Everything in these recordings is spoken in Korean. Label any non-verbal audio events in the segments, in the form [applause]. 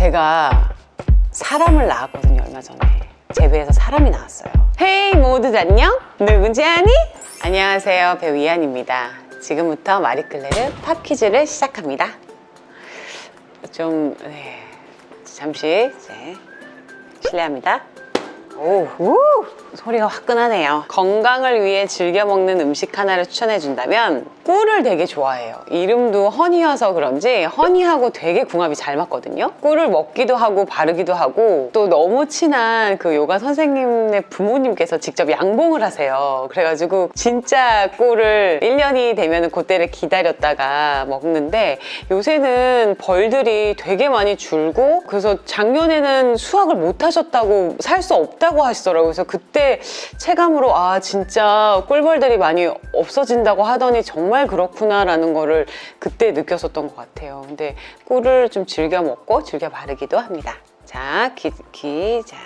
제가 사람을 낳았거든요 얼마 전에. 제 배에서 사람이 나왔어요. 헤이 모두 안녕? 누군지 아니? 안녕하세요 배우 이한입니다. 지금부터 마리끌레르 팝 퀴즈를 시작합니다. 좀 네, 잠시 이제 실례합니다 오, 우! 소리가 화끈하네요. 건강을 위해 즐겨 먹는 음식 하나를 추천해 준다면 꿀을 되게 좋아해요. 이름도 허니여서 그런지 허니하고 되게 궁합이 잘 맞거든요. 꿀을 먹기도 하고 바르기도 하고 또 너무 친한 그 요가 선생님의 부모님께서 직접 양봉을 하세요. 그래가지고 진짜 꿀을 1년이 되면 그때를 기다렸다가 먹는데 요새는 벌들이 되게 많이 줄고 그래서 작년에는 수확을 못 하셨다고 살 수 없다 고 하시더라고요. 그래서 그때 체감으로 아 진짜 꿀벌들이 많이 없어진다고 하더니 정말 그렇구나 라는 거를 그때 느꼈었던 것 같아요. 근데 꿀을 좀 즐겨 먹고 즐겨 바르기도 합니다. 자, 기, 기, 자,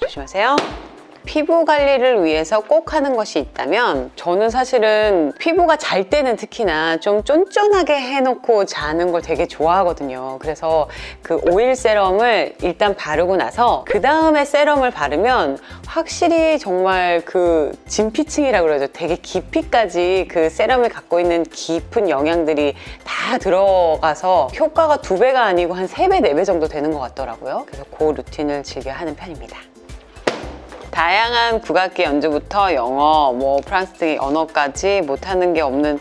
조심하세요 피부 관리를 위해서 꼭 하는 것이 있다면 저는 사실은 피부가 잘 때는 특히나 좀 쫀쫀하게 해놓고 자는 걸 되게 좋아하거든요. 그래서 그 오일 세럼을 일단 바르고 나서 그 다음에 세럼을 바르면 확실히 정말 그 진피층이라고 그러죠. 되게 깊이까지 그 세럼이 갖고 있는 깊은 영양들이 다 들어가서 효과가 두 배가 아니고 한 세 배, 네 배 정도 되는 것 같더라고요. 그래서 그 루틴을 즐겨 하는 편입니다 다양한 국악기 연주부터 영어, 뭐 프랑스 등 언어까지 못하는 게 없는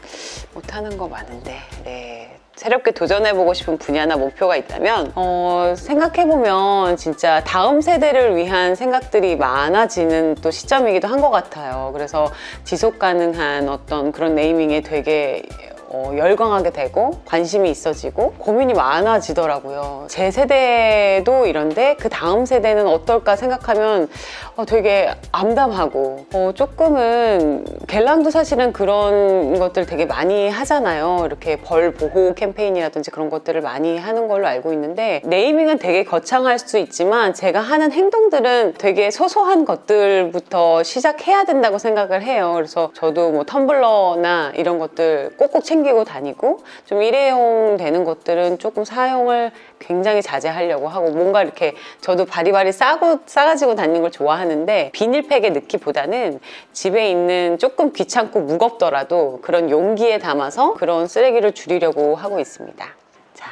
못하는 거 많은데 네. 새롭게 도전해보고 싶은 분야나 목표가 있다면 어, 생각해보면 진짜 다음 세대를 위한 생각들이 많아지는 또 시점이기도 한 것 같아요 그래서 지속 가능한 어떤 그런 네이밍에 되게 어, 열광하게 되고 관심이 있어지고 고민이 많아지더라고요. 제 세대도 이런데 그 다음 세대는 어떨까 생각하면 어, 되게 암담하고 어, 조금은 갤랑도 사실은 그런 것들 되게 많이 하잖아요. 이렇게 벌 보호 캠페인이라든지 그런 것들을 많이 하는 걸로 알고 있는데 네이밍은 되게 거창할 수 있지만 제가 하는 행동들은 되게 소소한 것들부터 시작해야 된다고 생각을 해요. 그래서 저도 뭐 텀블러나 이런 것들 꼭꼭 챙겨 챙기고 다니고 좀 일회용 되는 것들은 조금 사용을 굉장히 자제하려고 하고 뭔가 이렇게 저도 바리바리 싸고 싸가지고 다니는 걸 좋아하는데 비닐팩에 넣기보다는 집에 있는 조금 귀찮고 무겁더라도 그런 용기에 담아서 그런 쓰레기를 줄이려고 하고 있습니다 자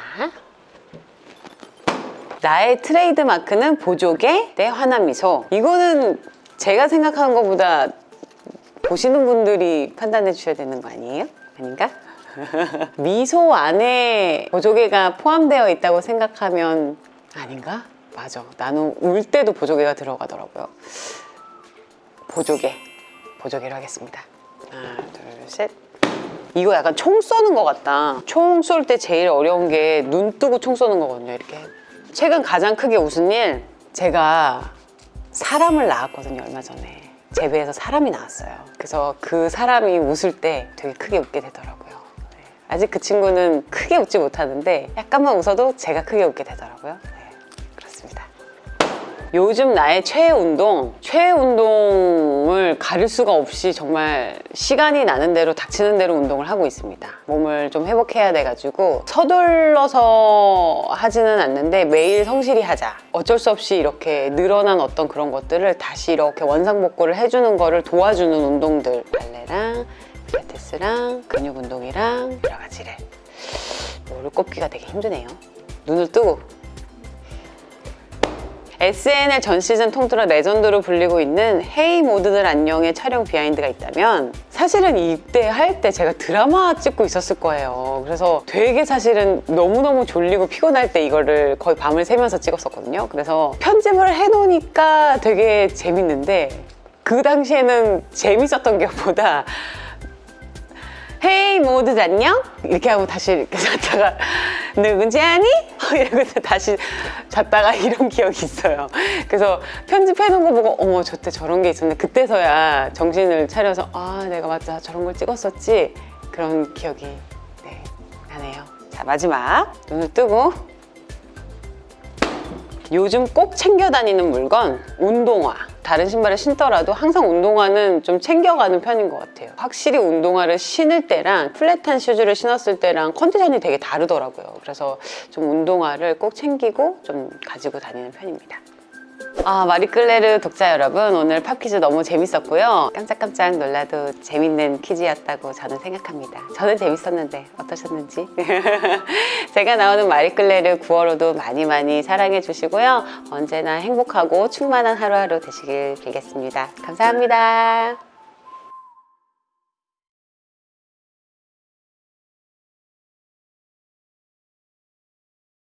나의 트레이드 마크는 보조개 내 환한 미소 이거는 제가 생각하는 것보다 보시는 분들이 판단해 주셔야 되는 거 아니에요? 아닌가? [laughs] 미소 안에 보조개가 포함되어 있다고 생각하면 아닌가? 맞아. 나는 울 때도 보조개가 들어가더라고요. 보조개. 보조개로 하겠습니다. 하나 둘셋. 이거 약간 총 쏘는 것 같다. 총 쏠 때 제일 어려운 게 눈 뜨고 총 쏘는 거거든요 이렇게. 최근 가장 크게 웃은 일? 제가 사람을 낳았거든요 얼마 전에. 제 배에서 사람이 나왔어요. 그래서 그 사람이 웃을 때 되게 크게 웃게 되더라고요 아직 그 친구는 크게 웃지 못하는데 약간만 웃어도 제가 크게 웃게 되더라고요. 네, 그렇습니다. 요즘 나의 최애 운동 최애 운동을 가릴 수가 없이 정말 시간이 나는 대로 닥치는 대로 운동을 하고 있습니다. 몸을 좀 회복해야 돼가지고 서둘러서 하지는 않는데 매일 성실히 하자. 어쩔 수 없이 이렇게 늘어난 어떤 그런 것들을 다시 이렇게 원상복구를 해주는 거를 도와주는 운동들. 발레랑 필라테스랑 근육 운동이랑 여러 가지를 뭐를 꼽기가 되게 힘드네요. 눈을 뜨고. SNL 전 시즌 통틀어 레전드로 불리고 있는 Hey 모두들 안녕의 촬영 비하인드가 있다면 사실은 이때 할 때 제가 드라마 찍고 있었을 거예요. 그래서 되게 사실은 너무너무 졸리고 피곤할 때 이거를 거의 밤을 새면서 찍었었거든요. 그래서 편집을 해놓으니까 되게 재밌는데 그 당시에는 재밌었던 [laughs] 게 보다 헤이 모두 안녕? 이렇게 하고 다시 이렇게 잤다가 누군지 아니? [laughs] 이러고 다시 잤다가 이런 기억이 있어요 그래서 편집해 놓은 거 보고 어머 저때 저런 게 있었네 그때서야 정신을 차려서 아 내가 맞다 저런 걸 찍었었지 그런 기억이 네, 나네요 자 마지막 눈을 뜨고 요즘 꼭 챙겨 다니는 물건 운동화 다른 신발을 신더라도 항상 운동화는 좀 챙겨가는 편인 것 같아요. 확실히 운동화를 신을 때랑 플랫한 슈즈를 신었을 때랑 컨디션이 되게 다르더라고요. 그래서 좀 운동화를 꼭 챙기고 좀 가지고 다니는 편입니다. 아, 마리끌레르 독자 여러분, 오늘 팝 퀴즈 너무 재밌었고요. 깜짝깜짝 놀라도 재밌는 퀴즈였다고 저는 생각합니다. 저는 재밌었는데 어떠셨는지? [laughs] 제가 나오는 마리끌레르 9월호도 많이 많이 사랑해 주시고요. 언제나 행복하고 충만한 하루하루 되시길 빌겠습니다. 감사합니다.